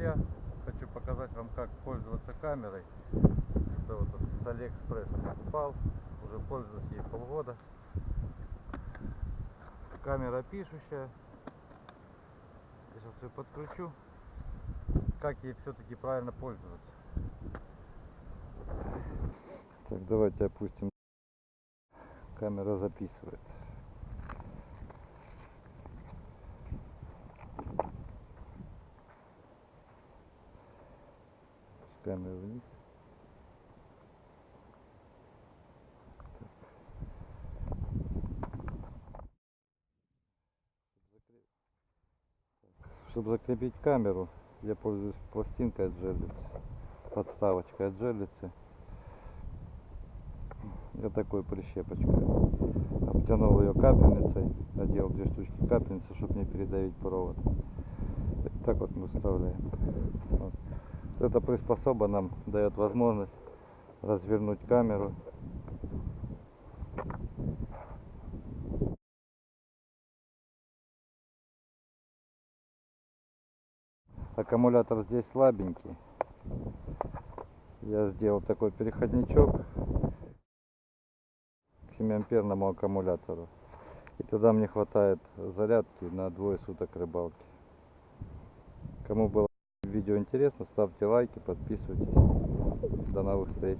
друзья! Хочу показать вам, как пользоваться камерой. Это вот с Алиэкспресса покупал. Уже пользуюсь ей полгода. Камера пишущая. Сейчас ее подключу. Как ей все-таки правильно пользоваться. Так, давайте опустим. Камера записывает. Камеру вниз. Чтобы закрепить камеру, я пользуюсь пластинкой от жерлицы, подставочкой от жерлицы. Я такой прищепочкой. Обтянул ее капельницей, надел две штучки капельницы, чтобы не передавить провод. Так вот мы вставляем. Вот. Эта приспособа нам дает возможность развернуть камеру. Аккумулятор здесь слабенький. Я сделал такой переходничок к 7 амперному аккумулятору. И тогда мне хватает зарядки на двое суток рыбалки. Кому было видео интересно, ставьте лайки, подписывайтесь. До новых встреч.